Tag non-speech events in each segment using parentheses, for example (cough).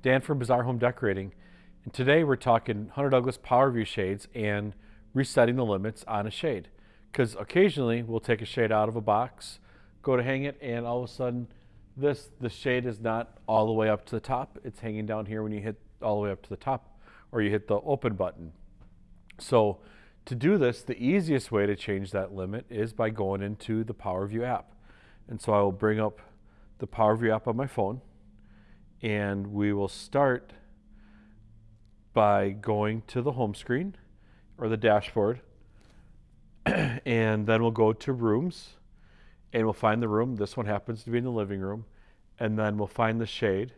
Dan from Bazaar Home Decorating. And today we're talking Hunter Douglas PowerView shades and resetting the limits on a shade. Because occasionally we'll take a shade out of a box, go to hang it, and all of a sudden this, the shade is not all the way up to the top. It's hanging down here when you hit all the way up to the top or you hit the open button. So to do this, the easiest way to change that limit is by going into the PowerView app. And so I will bring up the PowerView app on my phone and we will start by going to the home screen or the dashboard (clears throat) and then we'll go to rooms and we'll find the room. This one happens to be in the living room and then we'll find the shade.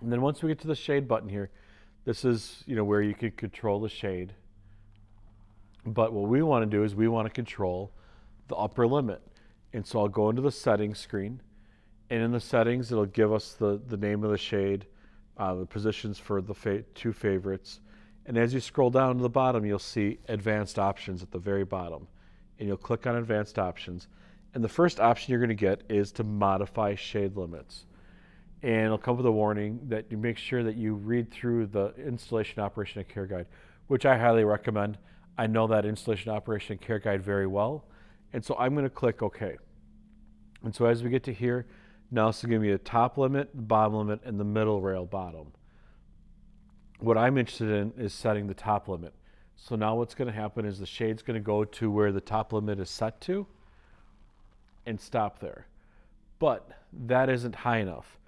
And then once we get to the shade button here, this is you know where you can control the shade. But what we want to do is we want to control the upper limit. And so I'll go into the settings screen and in the settings it'll give us the, the name of the shade, uh, the positions for the fa two favorites. And as you scroll down to the bottom, you'll see advanced options at the very bottom. And you'll click on advanced options. And the first option you're going to get is to modify shade limits. And it'll come with a warning that you make sure that you read through the installation operation and care guide, which I highly recommend. I know that installation operation and care guide very well. And so I'm going to click OK. And so as we get to here, now going to be a top limit, bottom limit, and the middle rail bottom. What I'm interested in is setting the top limit. So now what's going to happen is the shade's going to go to where the top limit is set to and stop there. But that isn't high enough.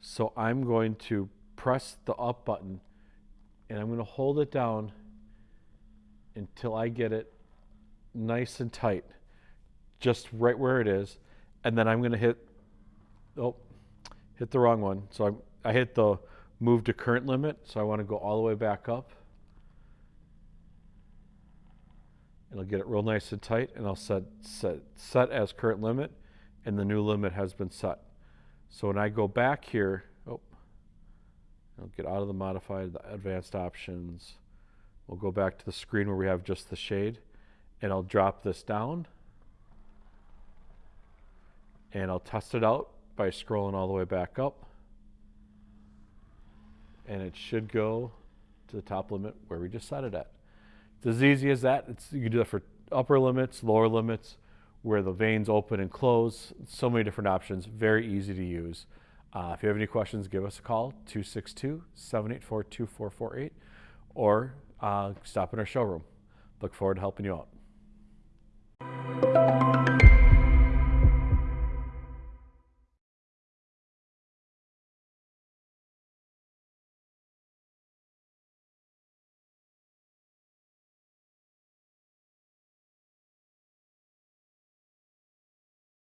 So I'm going to press the up button and I'm going to hold it down until I get it nice and tight, just right where it is. And then I'm going to hit, oh, hit the wrong one. So I, I hit the move to current limit. So I want to go all the way back up. And I'll get it real nice and tight and I'll set, set, set as current limit and the new limit has been set. So when I go back here, oh, I'll get out of the modified, the advanced options, We'll go back to the screen where we have just the shade and I'll drop this down and I'll test it out by scrolling all the way back up and it should go to the top limit where we just set it at. It's as easy as that. It's, you can do that for upper limits, lower limits, where the vanes open and close. So many different options, very easy to use. Uh, if you have any questions, give us a call, 262-784-2448, or uh, stop in our showroom. Look forward to helping you out.